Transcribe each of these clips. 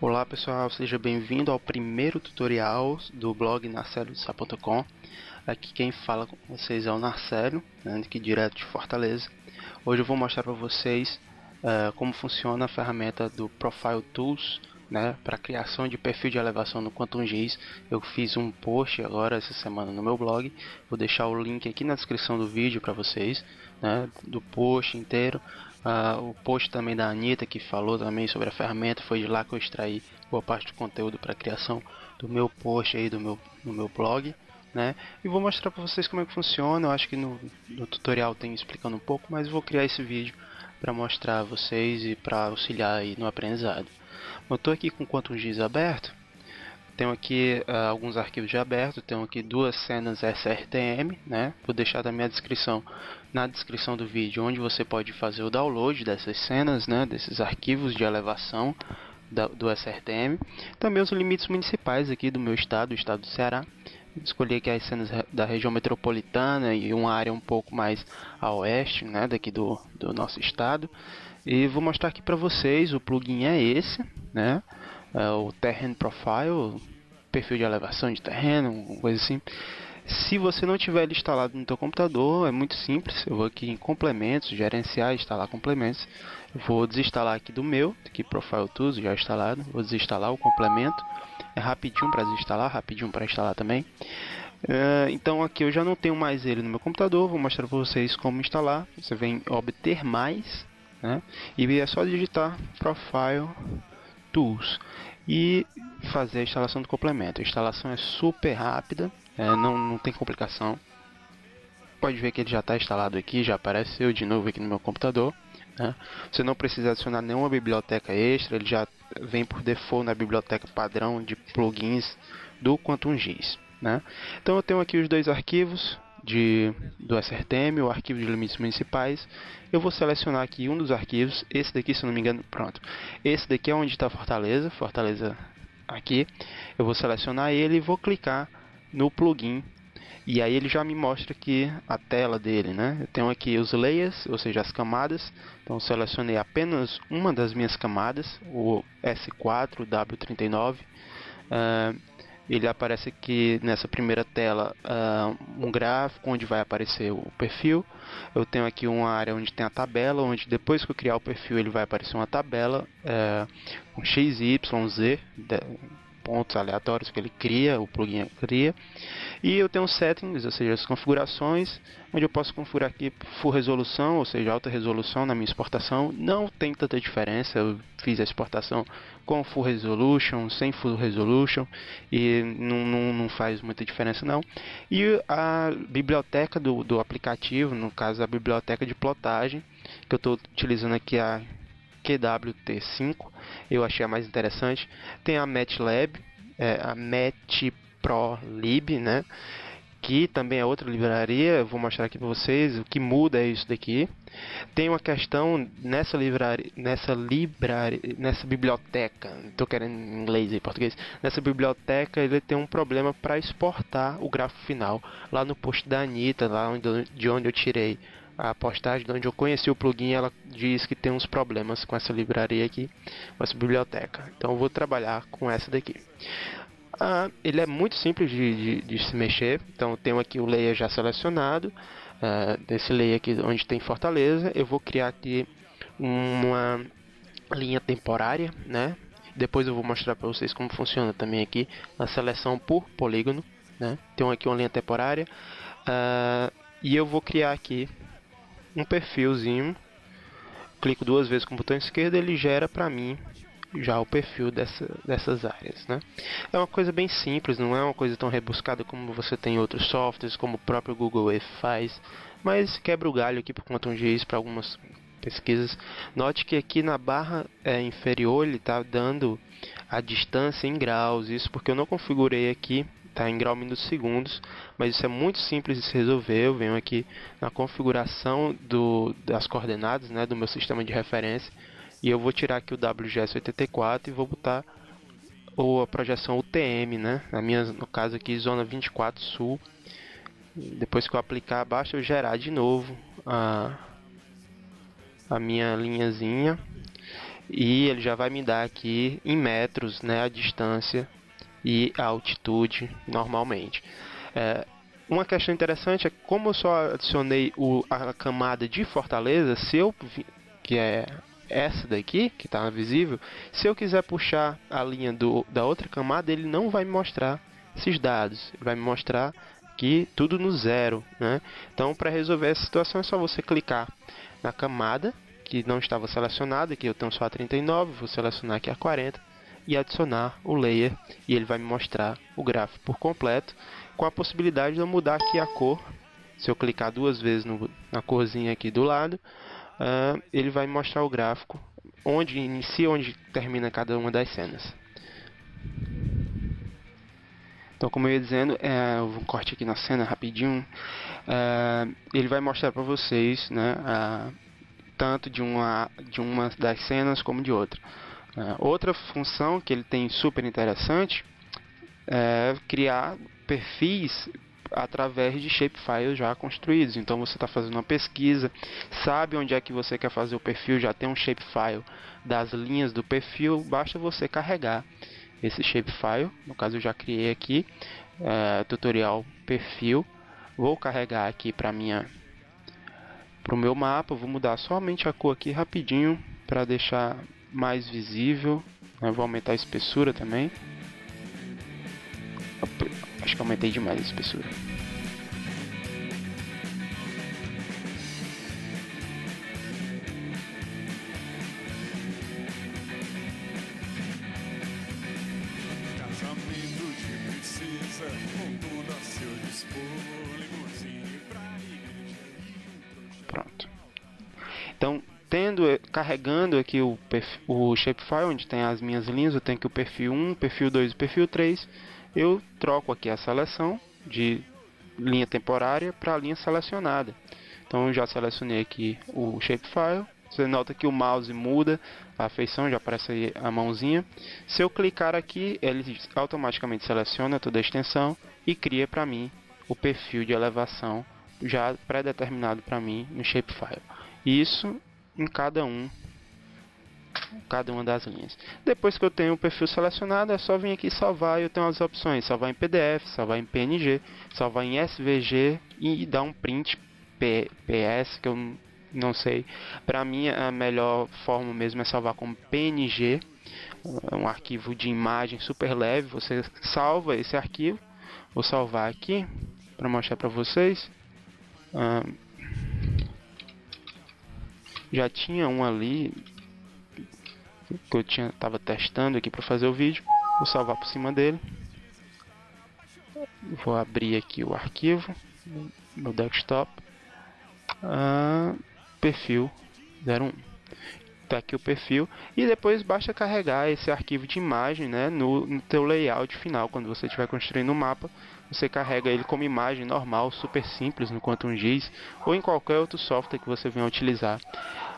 Olá pessoal, seja bem-vindo ao primeiro tutorial do blog narcelosá.com Aqui quem fala com vocês é o Narcelo, né, direto de Fortaleza Hoje eu vou mostrar para vocês uh, como funciona a ferramenta do Profile Tools né, para criação de perfil de elevação no Quantum GIS. Eu fiz um post agora essa semana no meu blog. Vou deixar o link aqui na descrição do vídeo para vocês, né, do post inteiro. Uh, o post também da Anitta que falou também sobre a ferramenta. Foi de lá que eu extraí boa parte do conteúdo para a criação do meu post aí do meu, no meu blog. Né? E vou mostrar para vocês como é que funciona. Eu acho que no, no tutorial tem explicando um pouco, mas vou criar esse vídeo para mostrar a vocês e para auxiliar aí no aprendizado. Eu estou aqui com o Quantum GIS aberto. Tenho aqui uh, alguns arquivos já abertos. Tenho aqui duas cenas SRTM. Né? Vou deixar também a descrição na descrição do vídeo onde você pode fazer o download dessas cenas, né? desses arquivos de elevação da, do SRTM. Também os limites municipais aqui do meu estado, o estado do Ceará. Escolhi aqui as cenas da região metropolitana e uma área um pouco mais a oeste, né, daqui do, do nosso estado. E vou mostrar aqui para vocês, o plugin é esse, né? É o Terrain Profile, perfil de elevação de terreno, coisa assim. Se você não tiver ele instalado no seu computador, é muito simples. Eu vou aqui em complementos, gerenciar, instalar complementos. vou desinstalar aqui do meu, aqui Profile Tools já instalado. Vou desinstalar o complemento. É rapidinho para desinstalar, rapidinho para instalar também. Uh, então aqui eu já não tenho mais ele no meu computador. Vou mostrar para vocês como instalar. Você vem obter mais né? E é só digitar Profile Tools e fazer a instalação do complemento. A instalação é super rápida, é, não, não tem complicação. Pode ver que ele já está instalado aqui, já apareceu de novo aqui no meu computador. Né? Você não precisa adicionar nenhuma biblioteca extra, ele já vem por default na biblioteca padrão de plugins do Quantum GIS. Né? Então eu tenho aqui os dois arquivos, de, do SRTM, o arquivo de limites municipais. Eu vou selecionar aqui um dos arquivos, esse daqui, se não me engano, pronto. Esse daqui é onde está Fortaleza, Fortaleza aqui. Eu vou selecionar ele e vou clicar no plugin. E aí ele já me mostra aqui a tela dele, né? Eu tenho aqui os layers, ou seja, as camadas. Então selecionei apenas uma das minhas camadas, o S4 W39. Uh, ele aparece aqui nessa primeira tela uh, um gráfico onde vai aparecer o perfil. Eu tenho aqui uma área onde tem a tabela, onde depois que eu criar o perfil ele vai aparecer uma tabela uh, um x, y, z, pontos aleatórios que ele cria, o plugin cria. E eu tenho settings, ou seja, as configurações, onde eu posso configurar aqui full resolução, ou seja, alta resolução na minha exportação. Não tem tanta diferença, eu fiz a exportação com full resolution, sem full resolution, e não, não, não faz muita diferença não. E a biblioteca do, do aplicativo, no caso a biblioteca de plotagem, que eu estou utilizando aqui a QWT5, eu achei a mais interessante. Tem a MATLAB, é, a MatProLib, né? que também é outra livraria, vou mostrar aqui para vocês, o que muda é isso daqui. Tem uma questão nessa livraria, nessa livraria, nessa biblioteca, estou querendo em inglês e português, nessa biblioteca ele tem um problema para exportar o gráfico final, lá no post da Anitta, lá onde, de onde eu tirei a postagem de onde eu conheci o plugin, ela diz que tem uns problemas com essa livraria aqui, com essa biblioteca. Então eu vou trabalhar com essa daqui. Ah, ele é muito simples de, de, de, se mexer, então eu tenho aqui o layer já selecionado, ah, desse layer aqui onde tem Fortaleza, eu vou criar aqui uma linha temporária, né? Depois eu vou mostrar para vocês como funciona também aqui a seleção por polígono, né? Tenho aqui uma linha temporária uh, e eu vou criar aqui um perfilzinho. Clico duas vezes com o botão esquerdo, ele gera para mim já o perfil dessa, dessas áreas, né? É uma coisa bem simples, não é uma coisa tão rebuscada como você tem em outros softwares, como o próprio Google Earth faz, mas quebra o galho aqui por conta de isso para algumas pesquisas. Note que aqui na barra é, inferior ele está dando a distância em graus, isso porque eu não configurei aqui está em grau minutos segundos, mas isso é muito simples de se resolver. Eu venho aqui na configuração do, das coordenadas né, do meu sistema de referência e eu vou tirar aqui o WGS84 e vou botar ou a projeção UTM, né? Na minha, no caso aqui, zona 24 sul. Depois que eu aplicar, basta eu gerar de novo a, a minha linhazinha e ele já vai me dar aqui em metros né, a distância e a altitude normalmente. É, uma questão interessante é como eu só adicionei o, a camada de Fortaleza, se eu que é essa daqui que está visível, se eu quiser puxar a linha do, da outra camada, ele não vai me mostrar esses dados, ele vai me mostrar que tudo no zero, né? Então, para resolver essa situação é só você clicar na camada que não estava selecionada, que eu tenho só a 39, vou selecionar aqui a 40 e adicionar o layer e ele vai me mostrar o gráfico por completo com a possibilidade de eu mudar aqui a cor. Se eu clicar duas vezes no, na corzinha aqui do lado, uh, ele vai me mostrar o gráfico onde inicia, onde termina cada uma das cenas. Então, como eu ia dizendo, é, um corte aqui na cena rapidinho. É, ele vai mostrar para vocês, né, tanto de uma, de uma das cenas como de outra. É, outra função que ele tem super interessante é criar perfis através de shapefiles já construídos. Então você está fazendo uma pesquisa, sabe onde é que você quer fazer o perfil, já tem um shapefile das linhas do perfil, basta você carregar esse shapefile. No caso eu já criei aqui é, tutorial perfil. Vou carregar aqui para minha para o meu mapa. Vou mudar somente a cor aqui rapidinho para deixar mais visível. Né? Vou aumentar a espessura também. Acho que aumentei demais a espessura. Tendo carregando aqui o, o shapefile onde tem as minhas linhas, eu tenho aqui o perfil 1, perfil 2 e perfil 3 eu troco aqui a seleção de linha temporária para a linha selecionada. Então eu já selecionei aqui o shapefile. Você nota que o mouse muda a feição, já aparece aí a mãozinha. Se eu clicar aqui, ele automaticamente seleciona toda a extensão e cria para mim o perfil de elevação já pré-determinado para mim no shapefile. Isso em cada um cada uma das linhas. Depois que eu tenho o perfil selecionado, é só vir aqui salvar e eu tenho as opções, salvar em PDF, salvar em PNG, salvar em SVG e dar um print PS, que eu não sei. Para mim a melhor forma mesmo é salvar como PNG, um arquivo de imagem super leve, você salva esse arquivo. Vou salvar aqui para mostrar para vocês. Já tinha um ali que eu tinha tava testando aqui para fazer o vídeo. Vou salvar por cima dele. Vou abrir aqui o arquivo no desktop. Ah, perfil 01. Tá aqui o perfil e depois basta carregar esse arquivo de imagem, né, no, no teu layout final quando você estiver construindo o um mapa você carrega ele como imagem normal, super simples no Quantum GIS ou em qualquer outro software que você venha utilizar.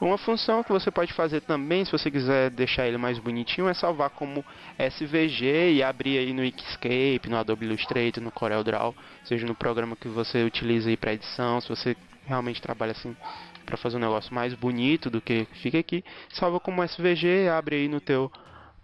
Uma função que você pode fazer também, se você quiser deixar ele mais bonitinho, é salvar como SVG e abrir aí no Inkscape, no Adobe Illustrator, no CorelDRAW, seja no programa que você utiliza aí para edição, se você realmente trabalha assim para fazer um negócio mais bonito do que fica aqui, salva como SVG, abre aí no teu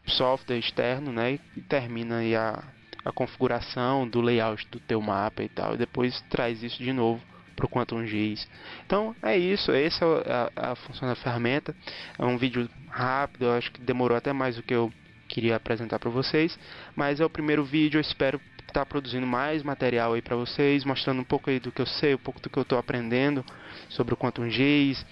software externo, né, e termina aí a, a configuração do layout do teu mapa e tal, e depois traz isso de novo para o Quantum GIS. Então é isso, essa é a, a, função da ferramenta. É um vídeo rápido, eu acho que demorou até mais do que eu queria apresentar para vocês, mas é o primeiro vídeo, eu espero estar tá produzindo mais material aí para vocês, mostrando um pouco aí do que eu sei, um pouco do que eu estou aprendendo sobre o Quantum GIS,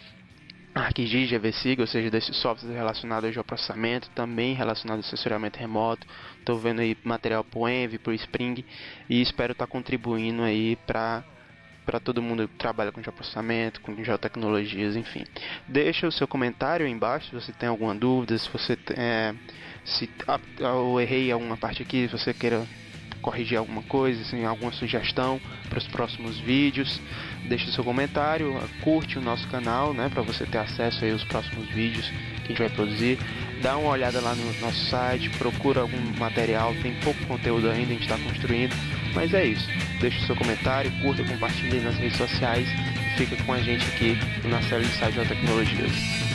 ArcGIS, GVSig, ou seja, desses softwares relacionados ao geoprocessamento, também relacionado ao sensoriamento remoto. Estou vendo aí material para o Envy, para o Spring e espero estar tá contribuindo aí para para todo mundo que trabalha com geoprocessamento, com geotecnologias, enfim. Deixa o seu comentário aí embaixo se você tem alguma dúvida, se você é, se ah, eu errei alguma parte aqui, se você queira corrigir alguma coisa, assim, alguma sugestão para os próximos vídeos, deixe seu comentário, curte o nosso canal, né, para você ter acesso aí aos próximos vídeos que a gente vai produzir. Dá uma olhada lá no nosso site, procura algum material, tem pouco conteúdo ainda, a gente está construindo, mas é isso. Deixe seu comentário, curta, compartilhe nas redes sociais e fica com a gente aqui na série de Site de Tecnologias.